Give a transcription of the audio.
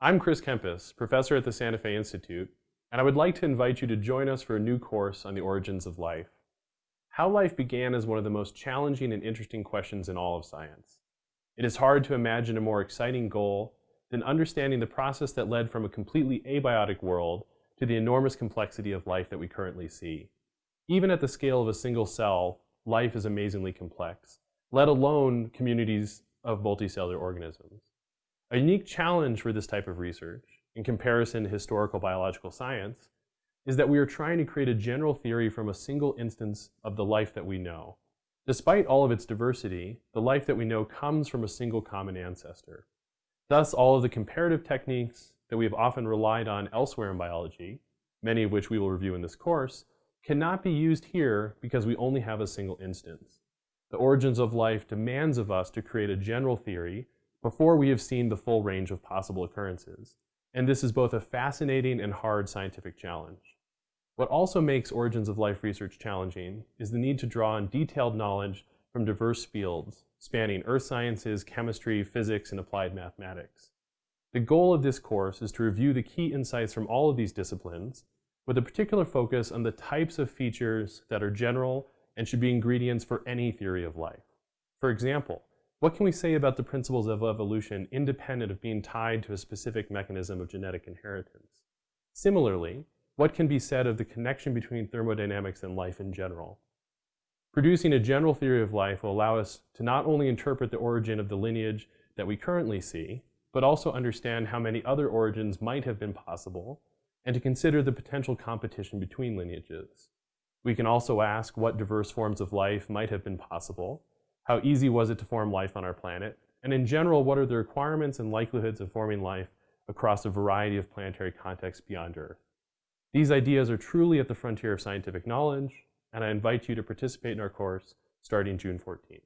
I'm Chris Kempes, professor at the Santa Fe Institute, and I would like to invite you to join us for a new course on the origins of life. How life began is one of the most challenging and interesting questions in all of science. It is hard to imagine a more exciting goal than understanding the process that led from a completely abiotic world to the enormous complexity of life that we currently see. Even at the scale of a single cell, life is amazingly complex, let alone communities of multicellular organisms. A unique challenge for this type of research, in comparison to historical biological science, is that we are trying to create a general theory from a single instance of the life that we know. Despite all of its diversity, the life that we know comes from a single common ancestor. Thus, all of the comparative techniques that we have often relied on elsewhere in biology, many of which we will review in this course, cannot be used here because we only have a single instance. The origins of life demands of us to create a general theory before we have seen the full range of possible occurrences. And this is both a fascinating and hard scientific challenge. What also makes origins of life research challenging is the need to draw on detailed knowledge from diverse fields, spanning earth sciences, chemistry, physics, and applied mathematics. The goal of this course is to review the key insights from all of these disciplines with a particular focus on the types of features that are general and should be ingredients for any theory of life. For example, what can we say about the principles of evolution independent of being tied to a specific mechanism of genetic inheritance? Similarly, what can be said of the connection between thermodynamics and life in general? Producing a general theory of life will allow us to not only interpret the origin of the lineage that we currently see, but also understand how many other origins might have been possible and to consider the potential competition between lineages. We can also ask what diverse forms of life might have been possible, how easy was it to form life on our planet, and in general, what are the requirements and likelihoods of forming life across a variety of planetary contexts beyond Earth. These ideas are truly at the frontier of scientific knowledge, and I invite you to participate in our course starting June 14th.